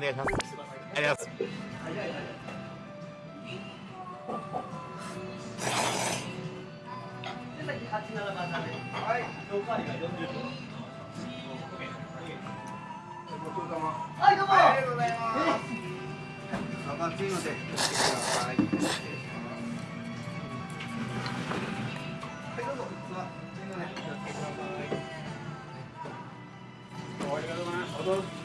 願いします。ありがとうござい。はいどうもありがとうございます熱いので気をつけていいので気をつけてくださいありがとうございます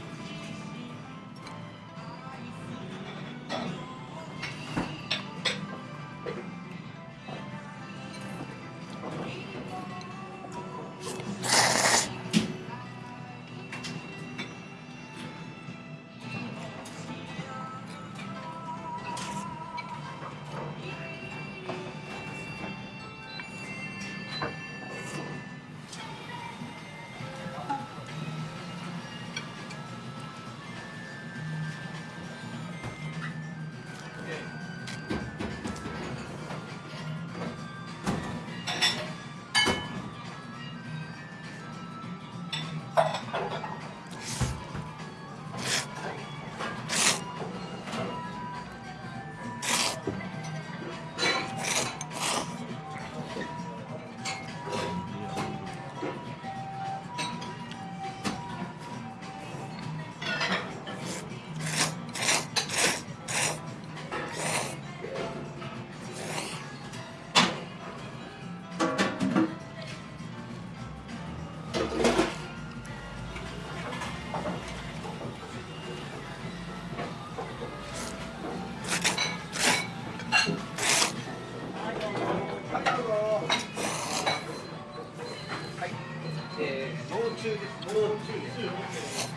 中です。もう中です。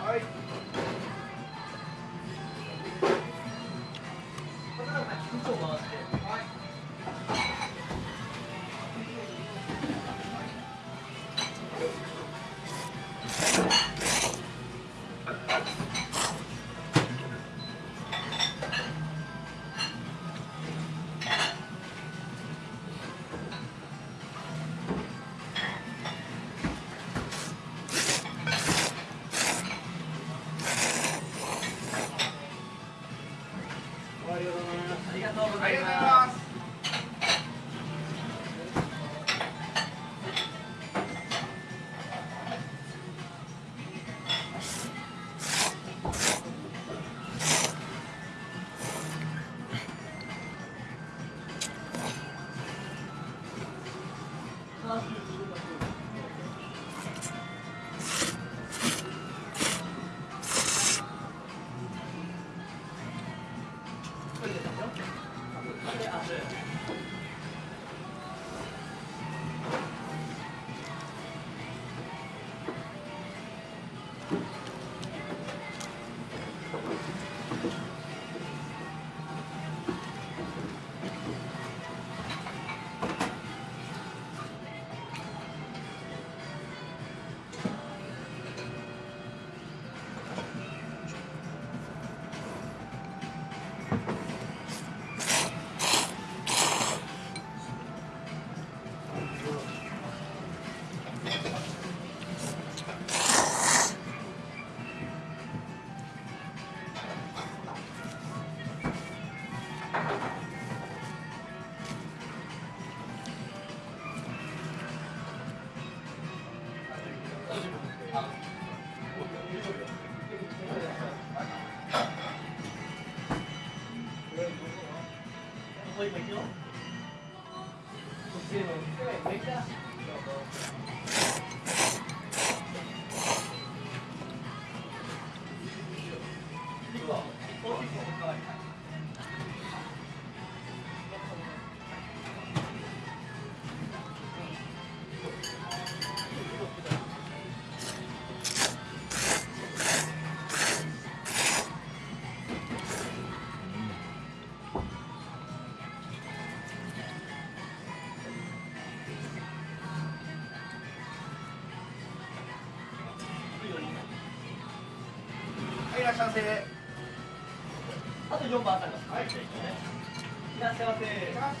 はい。ありがとうございます。射精あとっ番あたまはい。いらっしゃい。ませ。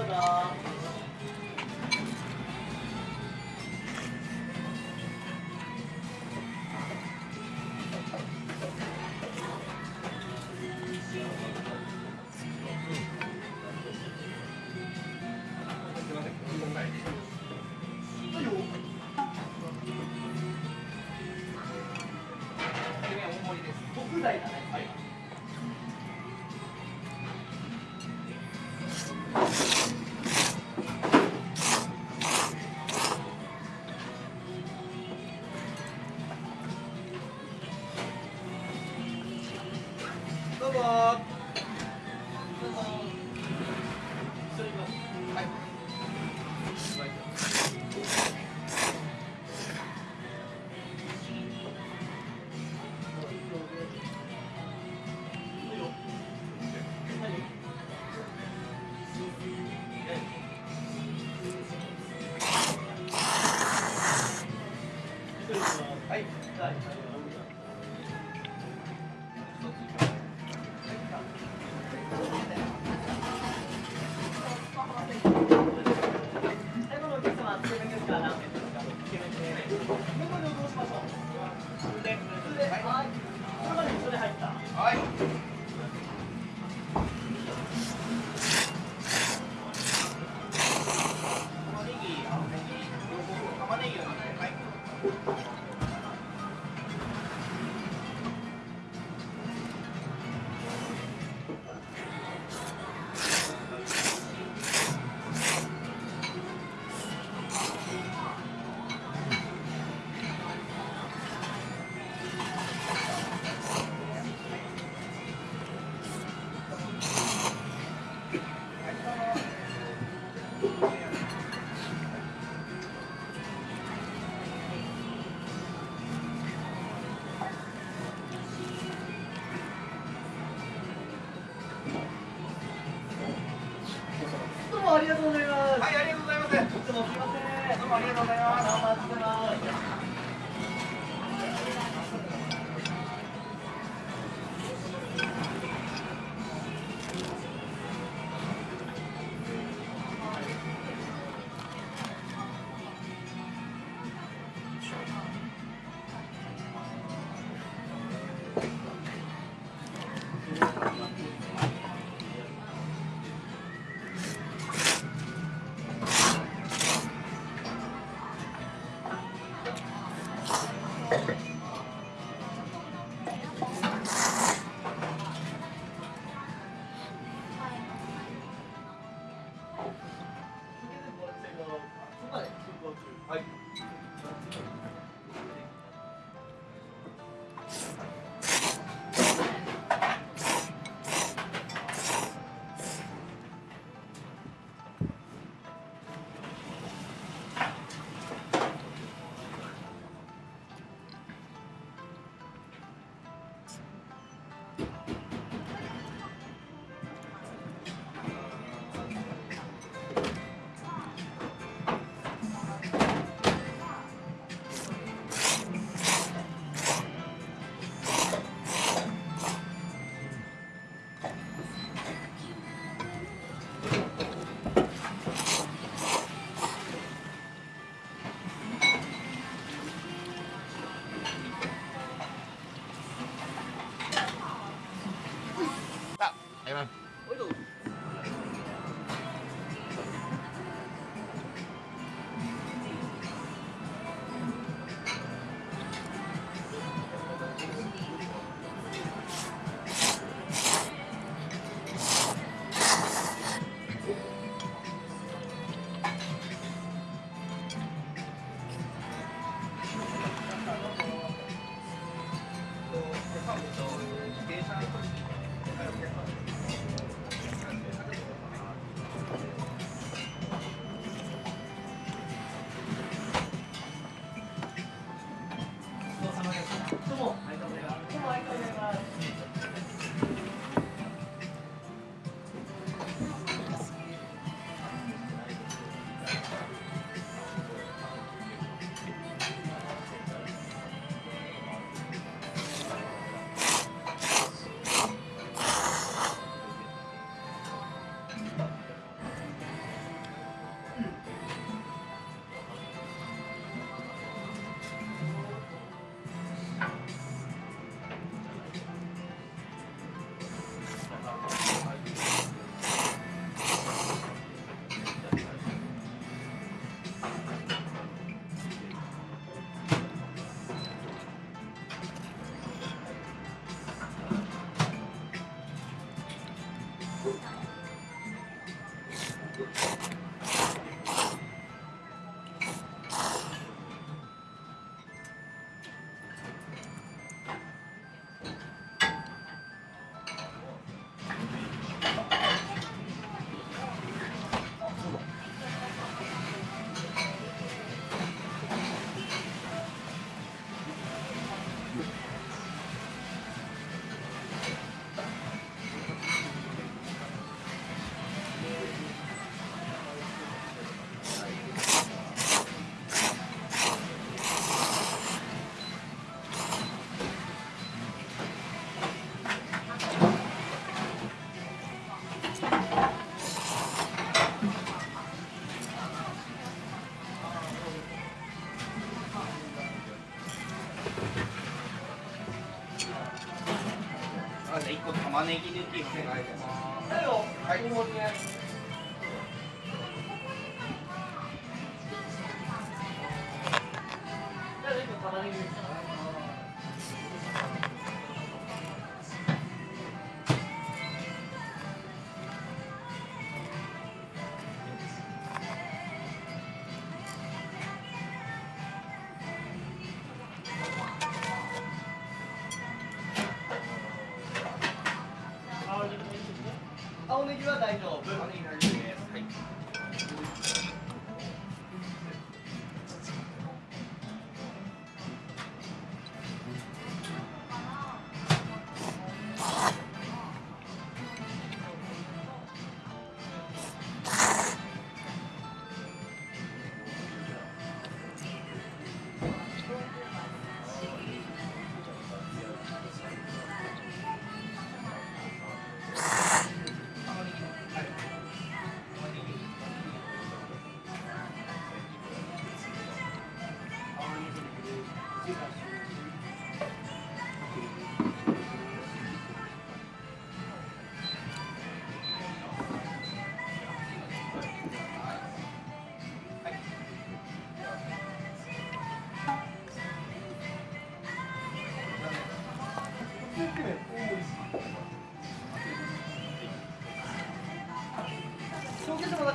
어, 나오죠. Oh. Instagram. Thank you. 玉ねぎ抜きお願いします。はい。は大丈夫。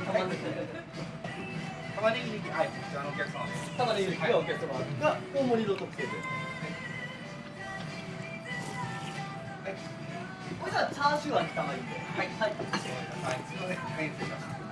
玉ねぎ玉ねぎ抜きはい。こちらのお客様です玉ねぎがお客様が大盛りの特製です。はい。これじゃチャーシュー味玉い。んではい。はい。はい。すい。ませんはい。失礼しました